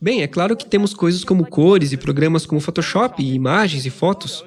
Bem, é claro que temos coisas como cores e programas como Photoshop e imagens e fotos.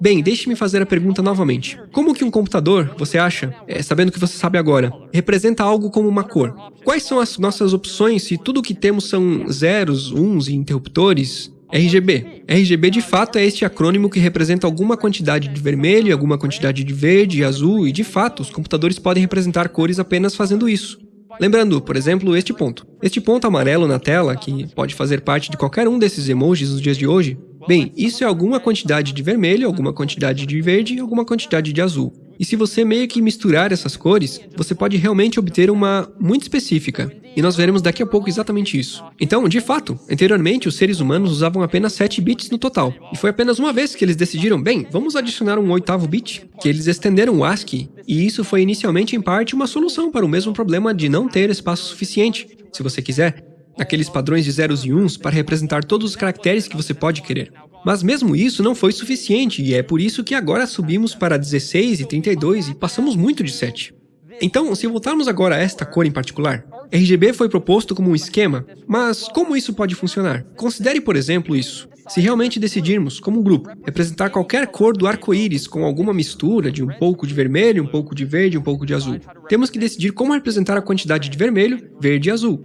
Bem, deixe-me fazer a pergunta novamente. Como que um computador, você acha, é, sabendo o que você sabe agora, representa algo como uma cor? Quais são as nossas opções se tudo o que temos são zeros, uns e interruptores? RGB. RGB de fato é este acrônimo que representa alguma quantidade de vermelho, alguma quantidade de verde e azul, e de fato, os computadores podem representar cores apenas fazendo isso. Lembrando, por exemplo, este ponto. Este ponto amarelo na tela, que pode fazer parte de qualquer um desses emojis nos dias de hoje, bem, isso é alguma quantidade de vermelho, alguma quantidade de verde e alguma quantidade de azul. E se você meio que misturar essas cores, você pode realmente obter uma muito específica. E nós veremos daqui a pouco exatamente isso. Então, de fato, anteriormente os seres humanos usavam apenas 7 bits no total. E foi apenas uma vez que eles decidiram, bem, vamos adicionar um oitavo bit, que eles estenderam o ASCII. E isso foi inicialmente em parte uma solução para o mesmo problema de não ter espaço suficiente, se você quiser, aqueles padrões de zeros e uns para representar todos os caracteres que você pode querer. Mas mesmo isso não foi suficiente, e é por isso que agora subimos para 16 e 32 e passamos muito de 7. Então, se voltarmos agora a esta cor em particular, RGB foi proposto como um esquema, mas como isso pode funcionar? Considere, por exemplo, isso. Se realmente decidirmos, como grupo, representar qualquer cor do arco-íris com alguma mistura de um pouco de vermelho, um pouco de verde um pouco de azul, temos que decidir como representar a quantidade de vermelho, verde e azul.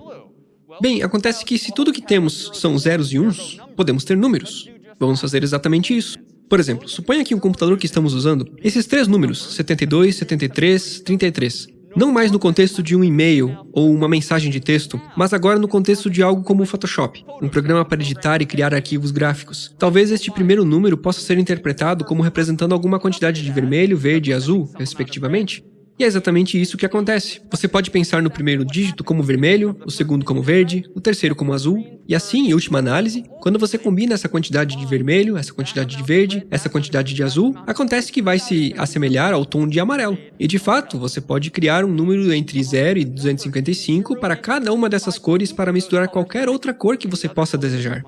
Bem, acontece que se tudo que temos são zeros e uns, podemos ter números. Vamos fazer exatamente isso. Por exemplo, suponha que um computador que estamos usando, esses três números, 72, 73, 33, não mais no contexto de um e-mail ou uma mensagem de texto, mas agora no contexto de algo como o Photoshop, um programa para editar e criar arquivos gráficos. Talvez este primeiro número possa ser interpretado como representando alguma quantidade de vermelho, verde e azul, respectivamente. E é exatamente isso que acontece. Você pode pensar no primeiro dígito como vermelho, o segundo como verde, o terceiro como azul, e assim, em última análise, quando você combina essa quantidade de vermelho, essa quantidade de verde, essa quantidade de azul, acontece que vai se assemelhar ao tom de amarelo. E de fato, você pode criar um número entre 0 e 255 para cada uma dessas cores para misturar qualquer outra cor que você possa desejar.